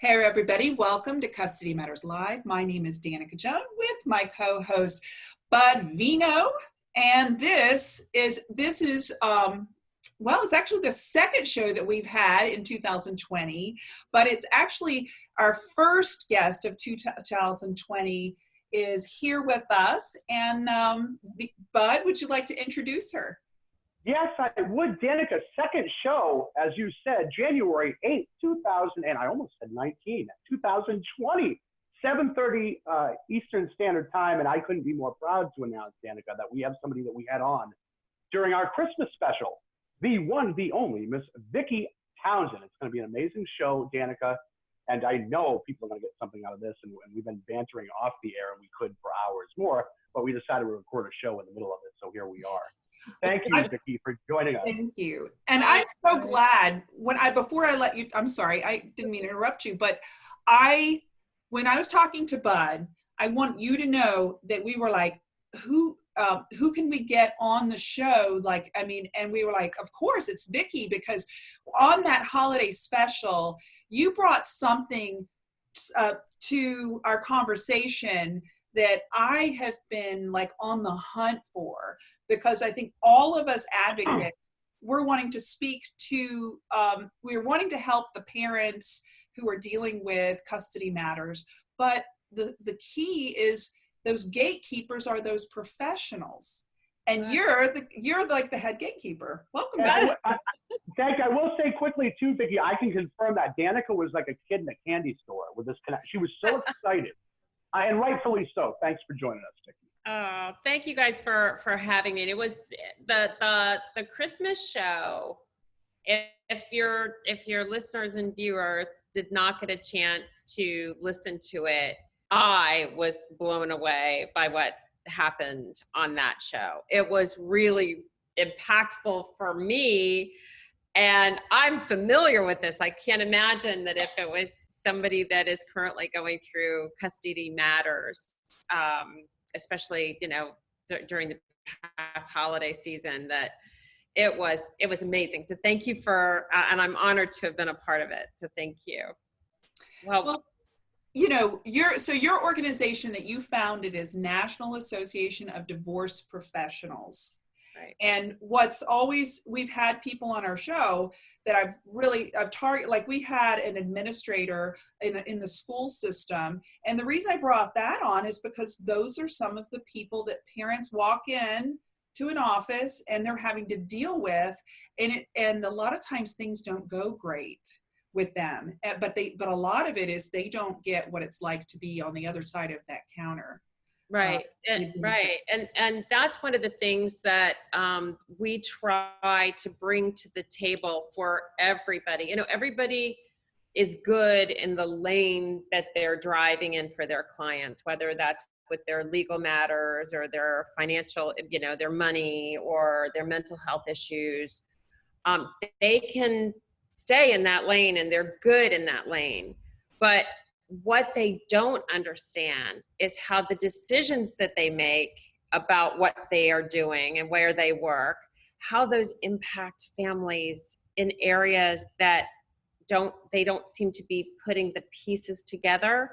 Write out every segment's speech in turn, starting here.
Hey everybody, welcome to Custody Matters Live. My name is Danica Joan with my co-host Bud Vino. And this is, this is, um, well, it's actually the second show that we've had in 2020, but it's actually our first guest of 2020 is here with us. And um, Bud, would you like to introduce her? Yes, I would. Danica, second show, as you said, January 8th, 2000, and I almost said 19, 2020, 7.30 uh, Eastern Standard Time, and I couldn't be more proud to announce, Danica, that we have somebody that we had on during our Christmas special, the one, the only, Miss Vicki Townsend. It's going to be an amazing show, Danica, and I know people are going to get something out of this, and, and we've been bantering off the air, and we could for hours more, but we decided to record a show in the middle of it, so here we are. Thank you, Vicki, for joining us. Thank you. And I'm so glad when I, before I let you, I'm sorry, I didn't mean to interrupt you, but I, when I was talking to Bud, I want you to know that we were like, who, um, who can we get on the show? Like, I mean, and we were like, of course it's Vicki because on that holiday special, you brought something uh, to our conversation that I have been like on the hunt for because I think all of us advocates, we're wanting to speak to, um, we're wanting to help the parents who are dealing with custody matters. But the, the key is those gatekeepers are those professionals. And you're the you're like the head gatekeeper. Welcome back. Thank you. I will say quickly too, Vicki. I can confirm that Danica was like a kid in a candy store with this connect. She was so excited and rightfully so. Thanks for joining us, Vicki. Oh, thank you guys for for having me. It was the the the Christmas show. If, if your if your listeners and viewers did not get a chance to listen to it, I was blown away by what happened on that show. It was really impactful for me and I'm familiar with this. I can't imagine that if it was somebody that is currently going through custody matters, um, especially you know during the past holiday season, that it was it was amazing. So thank you for, uh, and I'm honored to have been a part of it. So thank you. Well, well you know, your so your organization that you founded is National Association of Divorce Professionals. Right. And what's always, we've had people on our show that I've really, I've target, like we had an administrator in, in the school system. And the reason I brought that on is because those are some of the people that parents walk in to an office and they're having to deal with. And it, and a lot of times things don't go great with them, eh, but they, but a lot of it is they don't get what it's like to be on the other side of that counter right uh, and, right and and that's one of the things that um, we try to bring to the table for everybody. You know everybody is good in the lane that they're driving in for their clients whether that's with their legal matters or their financial you know their money or their mental health issues. Um, they can stay in that lane and they're good in that lane but what they don't understand is how the decisions that they make about what they are doing and where they work, how those impact families in areas that don't they don't seem to be putting the pieces together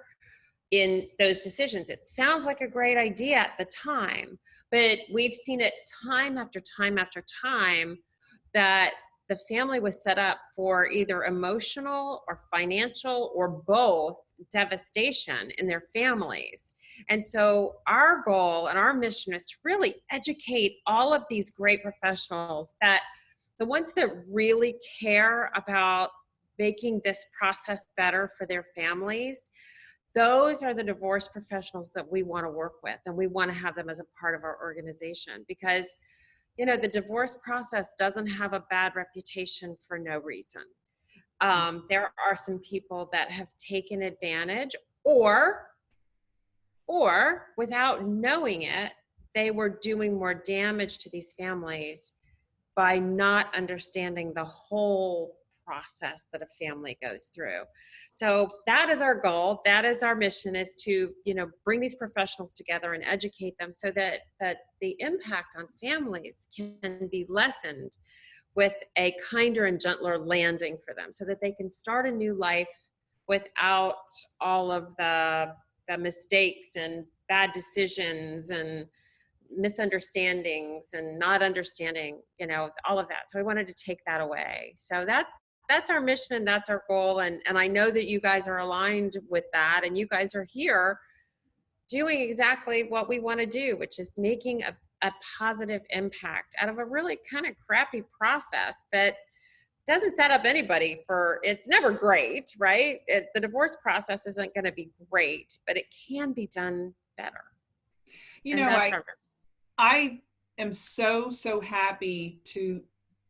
in those decisions. It sounds like a great idea at the time, but we've seen it time after time after time that the family was set up for either emotional or financial or both devastation in their families. And so our goal and our mission is to really educate all of these great professionals that the ones that really care about making this process better for their families, those are the divorce professionals that we want to work with and we want to have them as a part of our organization because you know the divorce process doesn't have a bad reputation for no reason. Um, there are some people that have taken advantage or or without knowing it they were doing more damage to these families by not understanding the whole process that a family goes through so that is our goal that is our mission is to you know bring these professionals together and educate them so that that the impact on families can be lessened with a kinder and gentler landing for them so that they can start a new life without all of the, the mistakes and bad decisions and misunderstandings and not understanding, you know, all of that. So I wanted to take that away. So that's that's our mission and that's our goal and and I know that you guys are aligned with that and you guys are here doing exactly what we want to do, which is making a, a positive impact out of a really kind of crappy process that doesn't set up anybody for it's never great right? It, the divorce process isn't going to be great but it can be done better. You know i i am so so happy to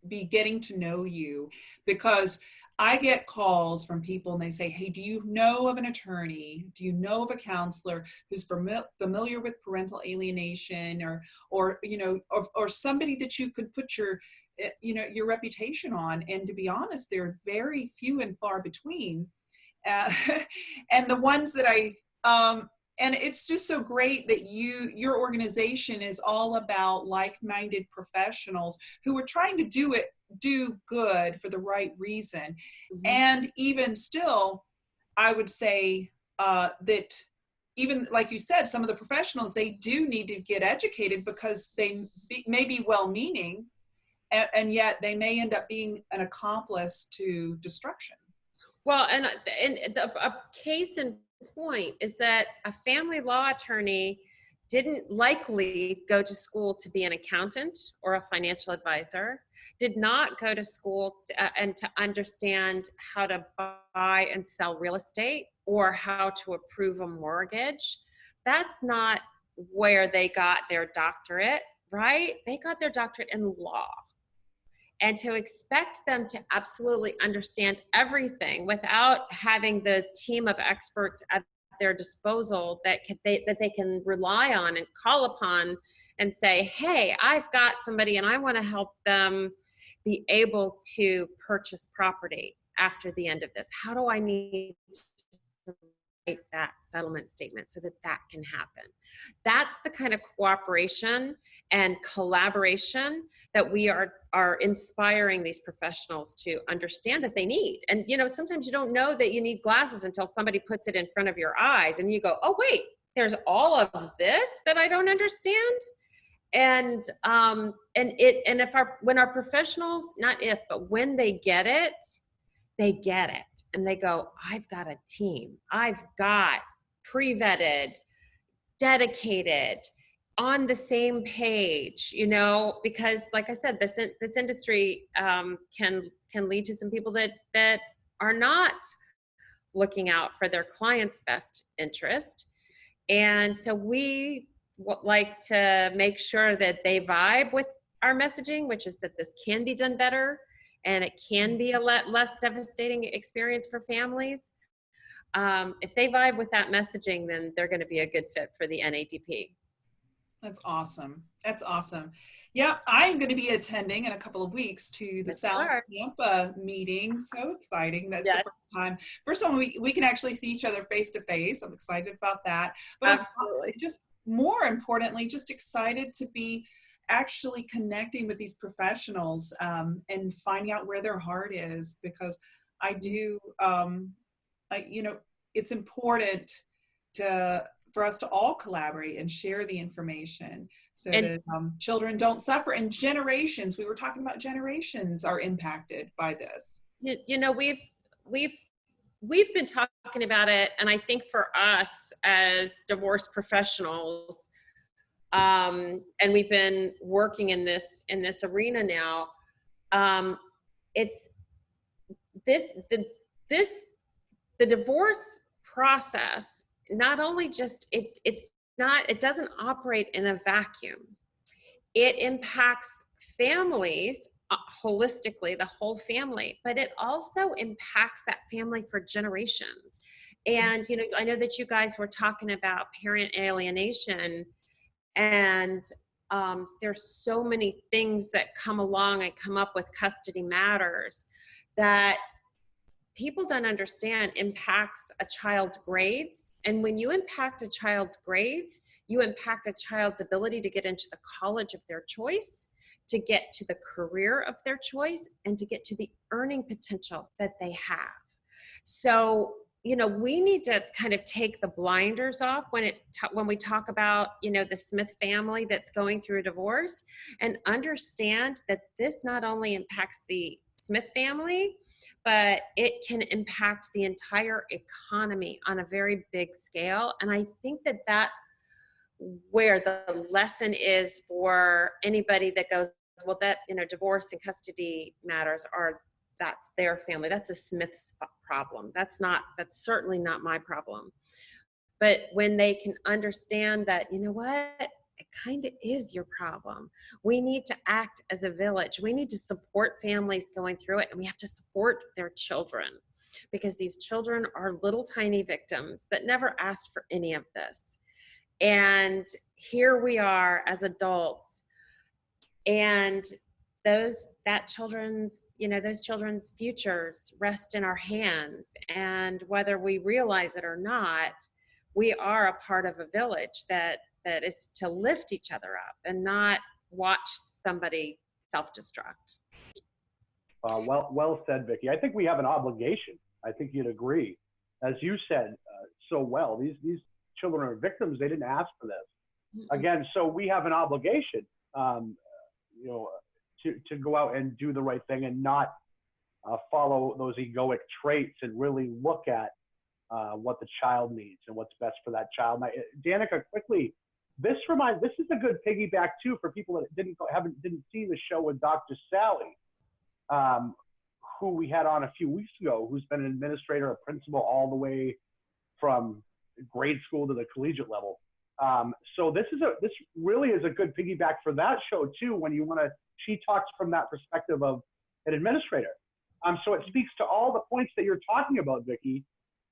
be getting to know you because I get calls from people and they say, Hey, do you know of an attorney? Do you know of a counselor who's fami- familiar with parental alienation or, or, you know, or, or somebody that you could put your, eh, you know, your reputation on? And to be honest, they're very few and far between. Uh, and the ones that I, um, and it's just so great that you your organization is all about like-minded professionals who are trying to do it do good for the right reason mm-hmm. and even still i would say uh, that even like you said some of the professionals they do need to get educated because they be, may be well meaning and, and yet they may end up being an accomplice to destruction well and, and the, a case in point is that a family law attorney didn't likely go to school to be an accountant or a financial advisor, did not go to school to, uh, and to understand how to buy and sell real estate or how to approve a mortgage. That's not where they got their doctorate, right? They got their doctorate in law and to expect them to absolutely understand everything without having the team of experts at their disposal that can, they, that they can rely on and call upon and say, hey, I've got somebody and I want to help them be able to purchase property after the end of this. How do I need that settlement statement so that that can happen. That's the kind of cooperation and collaboration that we are are inspiring these professionals to understand that they need. And you know, sometimes you don't know that you need glasses until somebody puts it in front of your eyes and you go, "Oh wait, there's all of this that I don't understand." And um and it and if our when our professionals, not if, but when they get it, they get it and they go, I've got a team. I've got pre vetted, dedicated, on the same page, you know, because like I said, this, this industry um, can, can lead to some people that, that are not looking out for their client's best interest. And so we like to make sure that they vibe with our messaging, which is that this can be done better and it can be a less devastating experience for families. Um, if they vibe with that messaging, then they're going to be a good fit for the NADP. That's awesome. That's awesome. Yeah, I'm going to be attending in a couple of weeks to the South Tampa meeting. So exciting. That's yes. the first time. First time we, we can actually see each other face to face. I'm excited about that. But Absolutely. I'm just more importantly, just excited to be actually connecting with these professionals um, and finding out where their heart is because I do, um, I, you know, it's important to for us to all collaborate and share the information so and, that um, children don't suffer. And generations we were talking about generations are impacted by this. You, you know we've we've we've been talking about it and i think for us as divorce professionals um, and we've been working in this in this arena now. Um, it's this the this the divorce process not only just it it's not it doesn't operate in a vacuum. It impacts families uh, holistically, the whole family, but it also impacts that family for generations. And you know, I know that you guys were talking about parent alienation and um, there's so many things that come along and come up with custody matters that people don't understand impacts a child's grades. And when you impact a child's grades you impact a child's ability to get into the college of their choice to get to the career of their choice and to get to the earning potential that they have. So you know we need to kind of take the blinders off when it when we talk about you know the smith family that's going through a divorce and understand that this not only impacts the smith family but it can impact the entire economy on a very big scale. And i think that that's where the lesson is for anybody that goes well that you know divorce and custody matters are that's their family that's the smith's problem that's not that's certainly not my problem. But when they can understand that you know what? It kind of is your problem. We need to act as a village. We need to support families going through it and we have to support their children because these children are little tiny victims that never asked for any of this. And here we are as adults and those that children's you know those children's futures rest in our hands. And whether we realize it or not we are a part of a village that that is to lift each other up and not watch somebody self-destruct. Uh, well well said vicki. I think we have an obligation. I think you'd agree. As you said uh, so well these these children are victims. They didn't ask for this. Again so we have an obligation um, you know to, to go out and do the right thing and not uh, follow those egoic traits and really look at uh, what the child needs and what's best for that child. Now, Danica, quickly, this reminds this is a good piggyback too for people that didn't go, haven't didn't see the show with Dr. Sally, um, who we had on a few weeks ago, who's been an administrator, a principal, all the way from grade school to the collegiate level. Um, so this is a this really is a good piggyback for that show too. When you want to, she talks from that perspective of an administrator. Um, so it speaks to all the points that you're talking about, Vicki.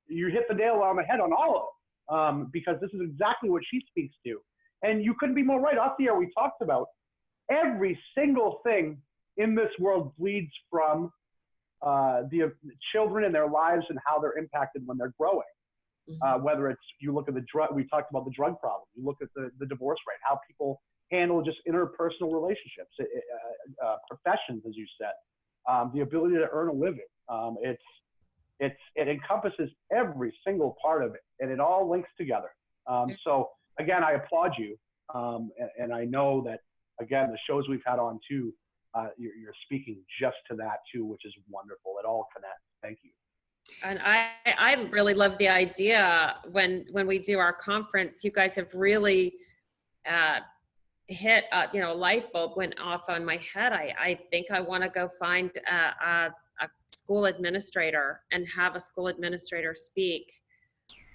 You hit the nail on the head on all of them um, because this is exactly what she speaks to. And you couldn't be more right. Off the air, we talked about every single thing in this world bleeds from uh, the children and their lives and how they're impacted when they're growing. Mm-hmm. Uh, whether it's you look at the drug, we talked about the drug problem. You look at the, the divorce rate, how people handle just interpersonal relationships, uh, uh, professions, as you said, um, the ability to earn a living. Um, it's it's it encompasses every single part of it, and it all links together. Um, so again, I applaud you, um, and, and, I know that again the shows we've had on too, uh, you're, you're speaking just to that too, which is wonderful. It all connects. Thank you and I, I really love the idea when when we do our conference. You guys have really uh, hit, you know, a light bulb went off on my head. I, I think I want to go find a, a, a school administrator and have a school administrator speak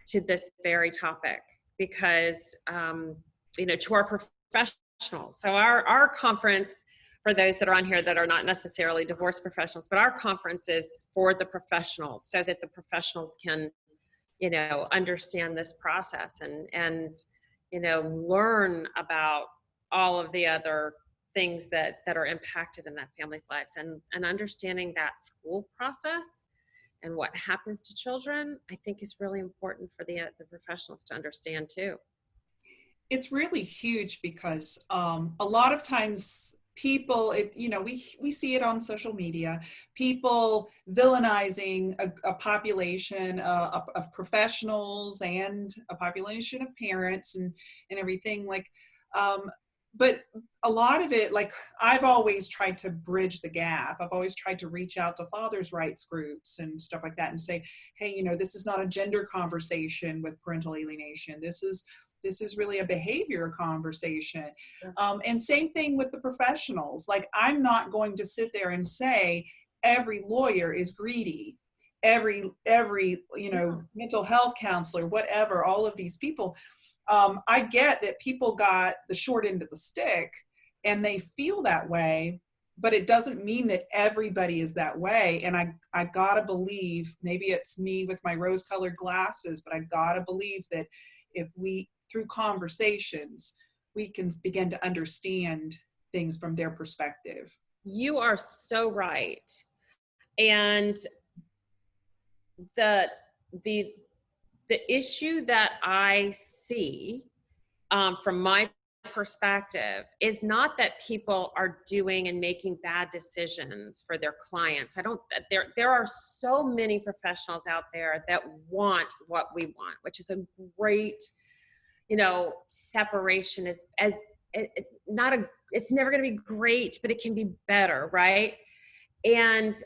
to this very topic because, um, you know, to our professionals. So our our conference for those that are on here that are not necessarily divorce professionals, but our conference is for the professionals so that the professionals can, you know, understand this process and, and, you know, learn about all of the other things that, that are impacted in that family's lives and, and understanding that school process and what happens to children, I think is really important for the, uh, the professionals to understand too. It's really huge because um, a lot of times people it, you know we we see it on social media people villainizing a, a population uh, of, of, professionals and a population of parents and and everything like um, but a lot of it like i've always tried to bridge the gap. I've always tried to reach out to fathers rights groups and stuff like that and say hey you know this is not a gender conversation with parental alienation this is this is really a behavior conversation. Um, and same thing with the professionals. Like i'm not going to sit there and say every lawyer is greedy every every you know mental health counselor whatever all of these people. Um, i get that people got the short end of the stick and they feel that way but it doesn't mean that everybody is that way. And i i gotta believe maybe it's me with my rose colored glasses but i gotta believe that if we through conversations, we can begin to understand things from their perspective. You are so right. And the the the issue that I see um, from my perspective is not that people are doing and making bad decisions for their clients. I don't there there are so many professionals out there that want what we want, which is a great you know separation is as it, it, not a it's never going to be great, but it can be better, right? And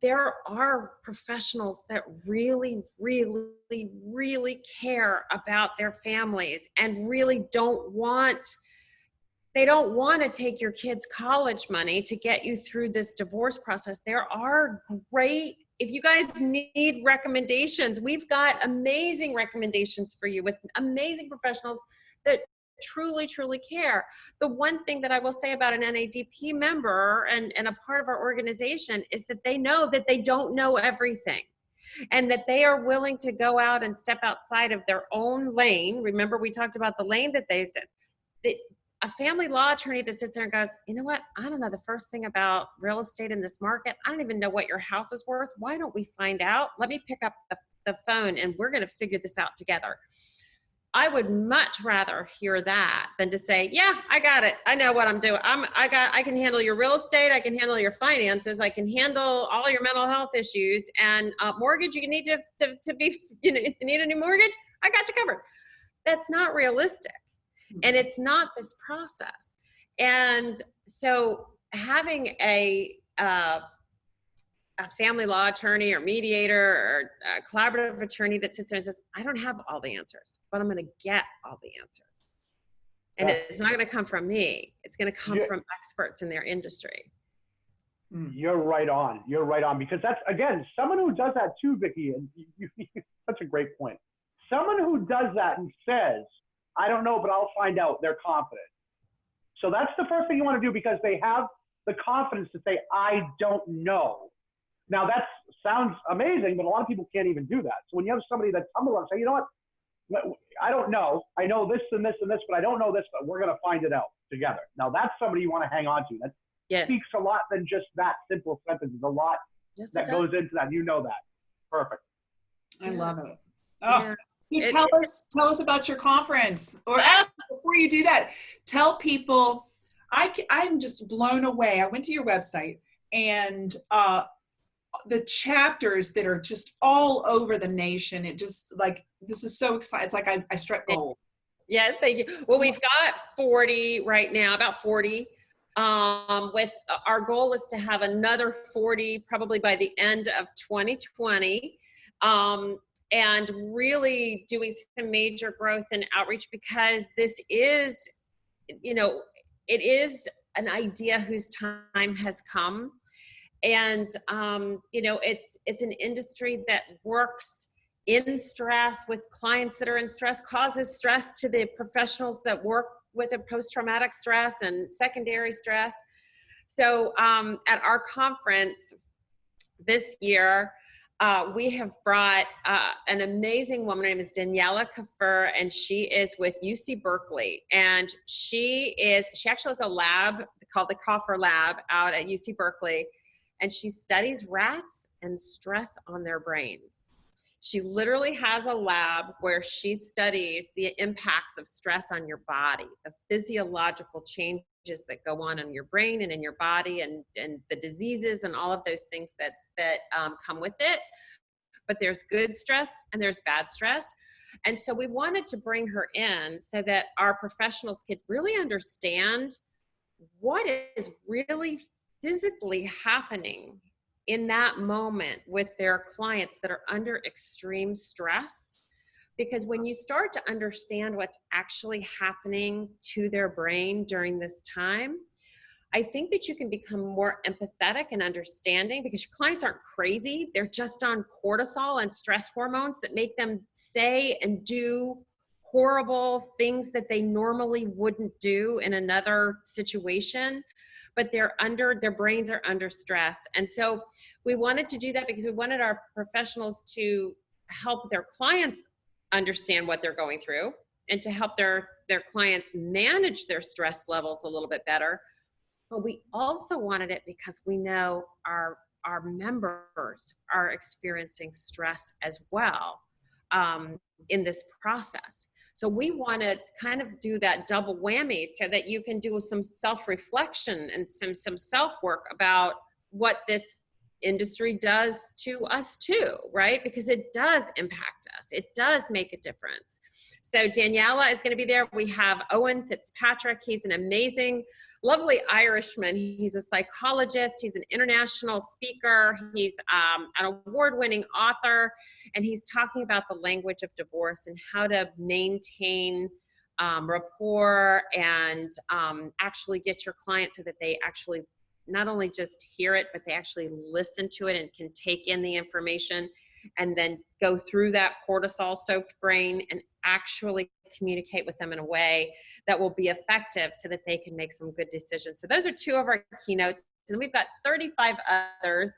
there are professionals that really, really, really care about their families and really don't want they don't want to take your kids college money to get you through this divorce process there are great if you guys need recommendations we've got amazing recommendations for you with amazing professionals that truly, truly care. The one thing that I will say about an NADP member and, and a part of our organization is that they know that they don't know everything and that they are willing to go out and step outside of their own lane. Remember, we talked about the lane that they did. A family law attorney that sits there and goes, you know what? I don't know the first thing about real estate in this market. I don't even know what your house is worth. Why don't we find out? Let me pick up the, the phone and we're going to figure this out together. I would much rather hear that than to say, yeah, I got it. I know what I'm doing. I'm, I got, I can handle your real estate. I can handle your finances. I can handle all your mental health issues and uh, mortgage. You need to, to, to be, you know, you need a new mortgage, I got you covered. That's not realistic. And it's not this process. And so having a, uh, a family law attorney or mediator or a collaborative attorney that sits there and says, I don't have all the answers, but I'm going to get all the answers. And it's not going to come from me. It's going to come from experts in their industry. Hmm. You're right on. You're right on because that's again someone who does that too, Vicki. And you, you, such a great point. Someone who does that and says, "I don't know, but I'll find out." They're confident. So that's the first thing you want to do because they have the confidence to say, "I don't know." Now that sounds amazing, but a lot of people can't even do that. So when you have somebody that's humble and say, you know what, I don't know, I know this and this and this, but I don't know this, but we're going to find it out together. Now that's somebody you want to hang on to. That yes. speaks a lot than just that simple sentence. There's a lot yes, that goes into that. You know that. Perfect. I love it. Oh, yeah. So tell it, us tell us about your conference. Or before you do that, tell people. I I'm just blown away. I went to your website and uh, the chapters that are just all over the nation. It just like this is so exciting. It's like I, I struck gold. Yeah, thank you. Well, we've got 40 right now, about 40. Um, with uh, our goal is to have another 40 probably by the end of 2020. Um, and really doing some major growth and outreach because this is, you know, it is an idea whose time has come. And um, you know it's it's an industry that works in stress with clients that are in stress causes stress to the professionals that work with a post-traumatic stress and secondary stress. So um, at our conference this year uh, we have brought uh, an amazing woman. Her name is Daniela Kaufer, and she is with UC Berkeley. And she is, she actually has a lab called the Kaufer Lab out at UC Berkeley and she studies rats and stress on their brains. She literally has a lab where she studies the impacts of stress on your body, the physiological changes that go on in your brain and in your body and, and the diseases and all of those things that, that um, come with it. But there's good stress and there's bad stress. And so we wanted to bring her in so that our professionals could really understand what is really physically happening in that moment with their clients that are under extreme stress. Because when you start to understand what's actually happening to their brain during this time, I think that you can become more empathetic and understanding because your clients aren't crazy. They're just on cortisol and stress hormones that make them say and do horrible things that they normally wouldn't do in another situation but they're under, their brains are under stress. And so we wanted to do that because we wanted our professionals to help their clients understand what they're going through and to help their, their clients manage their stress levels a little bit better. But we also wanted it because we know our, our members are experiencing stress as well um, in this process. So we want to kind of do that double whammy so that you can do some self-reflection and some some self-work about what this industry does to us too, right? Because it does impact us. It does make a difference. So Daniela is going to be there. We have Owen Fitzpatrick. He's an amazing, lovely Irishman. He's a psychologist. He's an international speaker. He's um, an award-winning author, and he's talking about the language of divorce and how to maintain um, rapport and um, actually get your client so that they actually not only just hear it, but they actually listen to it and can take in the information and then go through that cortisol soaked brain and actually communicate with them in a way that will be effective so that they can make some good decisions. So those are two of our keynotes. And we've got 35 others.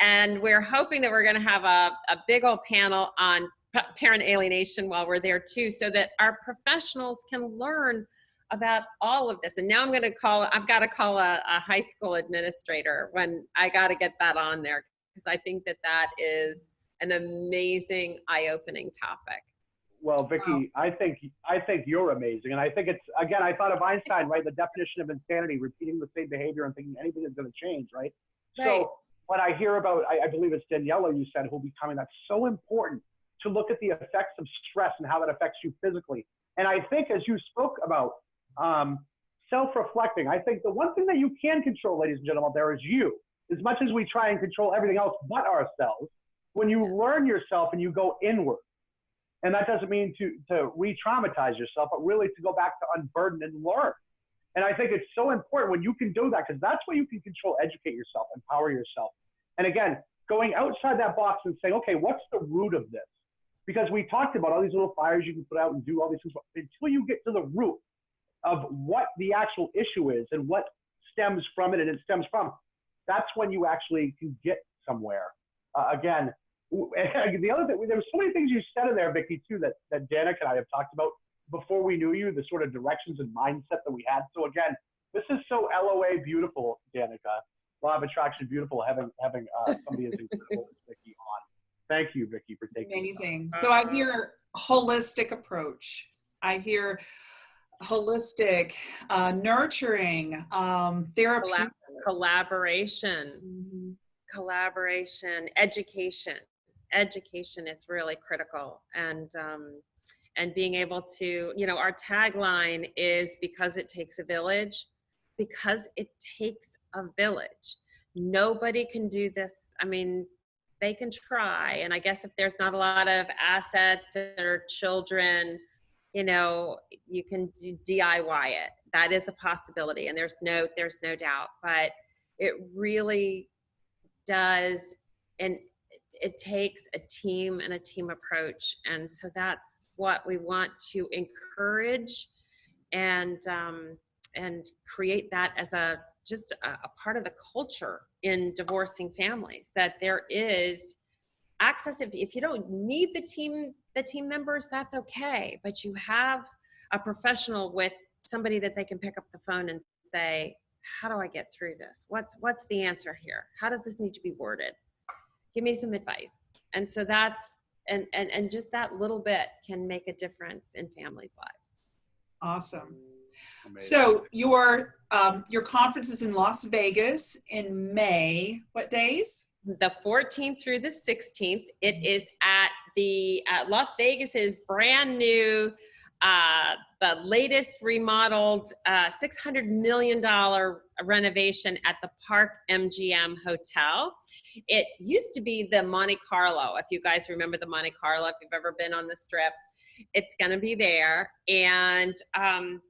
And we're hoping that we're going to have a, a big old panel on parent alienation while we're there too, so that our professionals can learn about all of this. And now I'm going to call, I've got to call a, a high school administrator when I got to get that on there because I think that that is an amazing eye-opening topic. Well, Vicki, I think I think you're amazing, and I think it's again. I thought of Einstein, right? The definition of insanity: repeating the same behavior and thinking anything is going to change, right? right? So when I hear about, I, I believe it's Daniela you said who'll be coming. That's so important to look at the effects of stress and how that affects you physically. And I think, as you spoke about, um, self-reflecting. I think the one thing that you can control, ladies and gentlemen, there is you. As much as we try and control everything else but ourselves, when you Yes. learn yourself and you go inward, and that doesn't mean to to re-traumatize yourself, but really to go back to unburden and learn. And I think it's so important when you can do that because that's where you can control, educate yourself, empower yourself. And again, going outside that box and saying, okay, what's the root of this? Because we talked about all these little fires you can put out and do all these things, but until you get to the root of what the actual issue is and what stems from it and it stems from, that's when you actually can get somewhere. Uh, again, the other thing, there were so many things you said in there, Vicki, too, that, that Danica and I have talked about before we knew you, the sort of directions and mindset that we had. So again, this is so LOA beautiful, Danica. Law of Attraction beautiful having having uh, somebody as incredible as Vicki on. Thank you, Vicki, for taking the time. Amazing. So I hear holistic approach. I hear holistic, uh, nurturing, um, therapy. Collab- collaboration, collaboration, education. Education is really critical, and um, and being able to, you know, our tagline is because it takes a village, because it takes a village. Nobody can do this. I mean, they can try, and I guess if there's not a lot of assets or children, you know, you can DIY it. That is a possibility, and there's no there's no doubt. But it really does, and it, takes a team and a team approach, and so that's what we want to encourage, and um, and create that as a just a, a part of the culture in divorcing families. That there is access. If, if you don't need the team the team members that's okay but you have a professional with somebody that they can pick up the phone and say how do i get through this? What's what's the answer here? How does this need to be worded give me some advice and so that's and and, and just that little bit can make a difference in families lives Awesome. Amazing. So your um, your conference is in Las Vegas in May. What days? the 14th through the 16th. It is at the uh, Las is brand new, uh, the latest remodeled uh, $600 million renovation at the Park MGM Hotel. It used to be the Monte Carlo, if you guys remember the Monte Carlo, if you've ever been on the strip. It's going to be there. And um,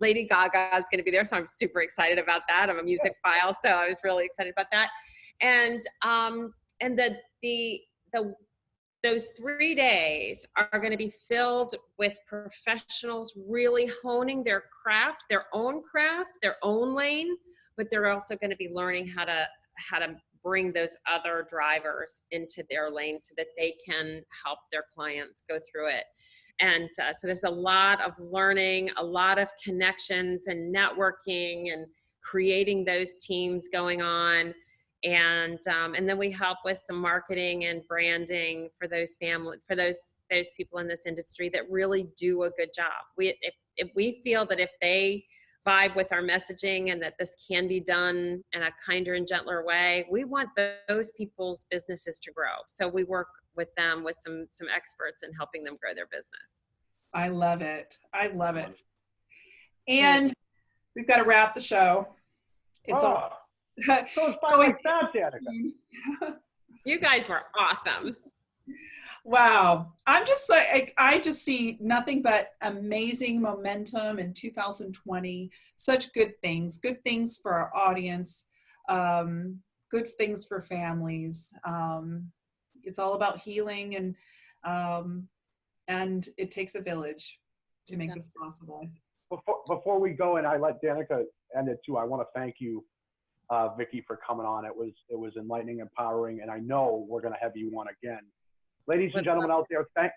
Lady Gaga is going to be there. So I'm super excited about that. I'm a music file, so I was really excited about that and um and the the the those three days are going to be filled with professionals really honing their craft their own craft their own lane but they're also going to be learning how to how to bring those other drivers into their lane so that they can help their clients go through it and uh, so there's a lot of learning a lot of connections and networking and creating those teams going on and um, and then we help with some marketing and branding for those family for those those people in this industry that really do a good job. We if if we feel that if they vibe with our messaging and that this can be done in a kinder and gentler way, we want those people's businesses to grow. So we work with them with some some experts in helping them grow their business. I love it. I love it. And we've got to wrap the show. It's all. Oh, so it's fun like that, Danica. You guys were awesome. Wow. I'm just like, I just see nothing but amazing momentum in 2020. Such good things, good things for our audience, um, good things for families. Um, it's all about healing and, um, and it takes a village to make this possible. Before, before we go and I let Danica end it too, I want to thank you, uh, Vicki, for coming on. It was it was enlightening, empowering, and I know we're going to have you on again. Ladies and gentlemen out there, thank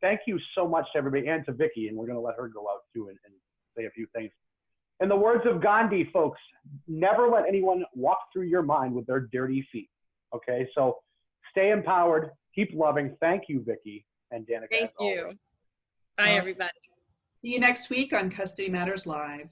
thank you so much to everybody and to Vicki, and we're going to let her go out too and, and say a few things. In the words of Gandhi, folks, never let anyone walk through your mind with their dirty feet. Okay, so stay empowered, keep loving. Thank you, Vicki and Danica. Thank as always. you. Bye, everybody. See you next week on Custody Matters Live.